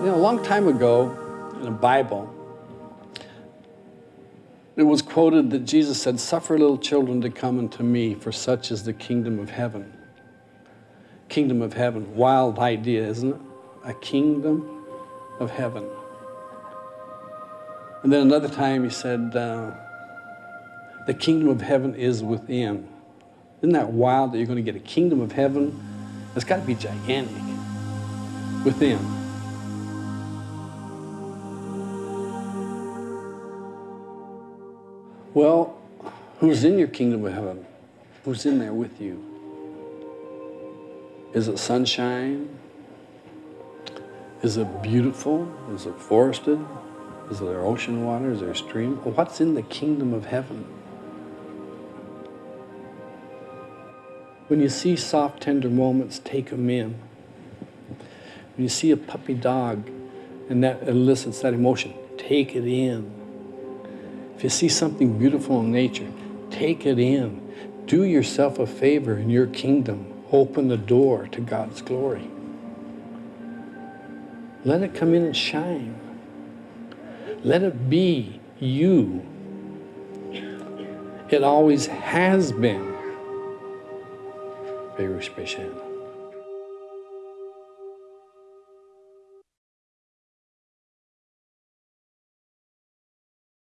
You know, a long time ago in the Bible, it was quoted that Jesus said, Suffer little children to come unto me, for such is the kingdom of heaven. Kingdom of heaven. Wild idea, isn't it? A kingdom of heaven. And then another time he said, uh, The kingdom of heaven is within. Isn't that wild that you're going to get a kingdom of heaven? It's got to be gigantic within. Well, who's in your kingdom of heaven? Who's in there with you? Is it sunshine? Is it beautiful? Is it forested? Is there ocean water? Is there a stream? What's in the kingdom of heaven? When you see soft, tender moments, take them in. When you see a puppy dog and that elicits that emotion, take it in. If you see something beautiful in nature, take it in. Do yourself a favor in your kingdom. Open the door to God's glory. Let it come in and shine. Let it be you. It always has been. Very special.